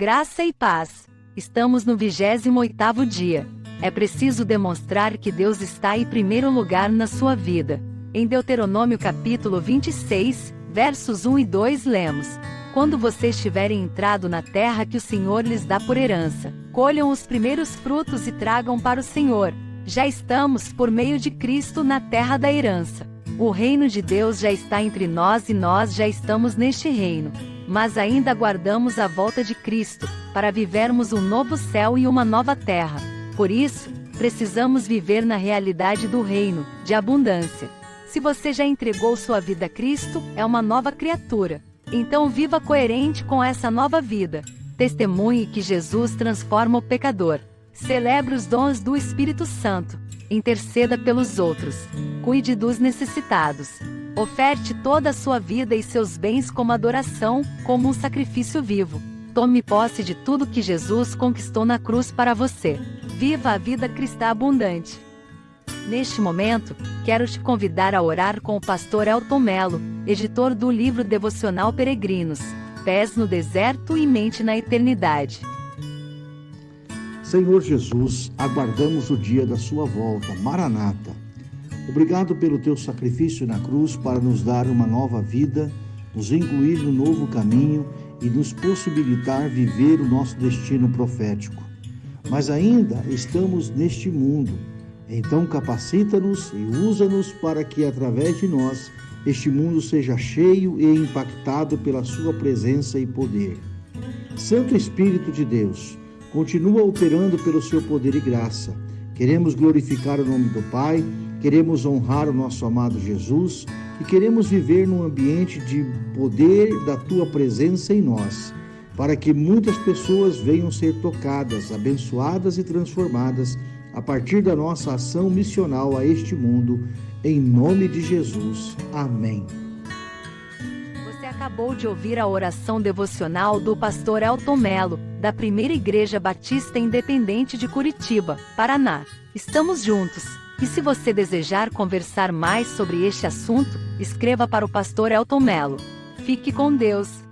Graça e paz. Estamos no 28º dia. É preciso demonstrar que Deus está em primeiro lugar na sua vida. Em Deuteronômio capítulo 26, versos 1 e 2 lemos: Quando vocês tiverem entrado na terra que o Senhor lhes dá por herança, colham os primeiros frutos e tragam para o Senhor. Já estamos, por meio de Cristo, na terra da herança. O reino de Deus já está entre nós e nós já estamos neste reino. Mas ainda aguardamos a volta de Cristo, para vivermos um novo céu e uma nova terra. Por isso, precisamos viver na realidade do reino, de abundância. Se você já entregou sua vida a Cristo, é uma nova criatura. Então viva coerente com essa nova vida. Testemunhe que Jesus transforma o pecador. Celebre os dons do Espírito Santo interceda pelos outros, cuide dos necessitados. Oferte toda a sua vida e seus bens como adoração, como um sacrifício vivo. Tome posse de tudo que Jesus conquistou na cruz para você. Viva a vida cristã abundante. Neste momento, quero te convidar a orar com o pastor Elton Melo, editor do livro devocional Peregrinos, Pés no Deserto e Mente na Eternidade. Senhor Jesus, aguardamos o dia da Sua volta, Maranata. Obrigado pelo teu sacrifício na cruz para nos dar uma nova vida, nos incluir no novo caminho e nos possibilitar viver o nosso destino profético. Mas ainda estamos neste mundo, então capacita-nos e usa-nos para que, através de nós, este mundo seja cheio e impactado pela Sua presença e poder. Santo Espírito de Deus, continua operando pelo seu poder e graça. Queremos glorificar o nome do Pai, queremos honrar o nosso amado Jesus e queremos viver num ambiente de poder da tua presença em nós, para que muitas pessoas venham ser tocadas, abençoadas e transformadas a partir da nossa ação missional a este mundo, em nome de Jesus. Amém acabou de ouvir a oração devocional do pastor Elton Melo, da Primeira Igreja Batista Independente de Curitiba, Paraná. Estamos juntos. E se você desejar conversar mais sobre este assunto, escreva para o pastor Elton Melo. Fique com Deus.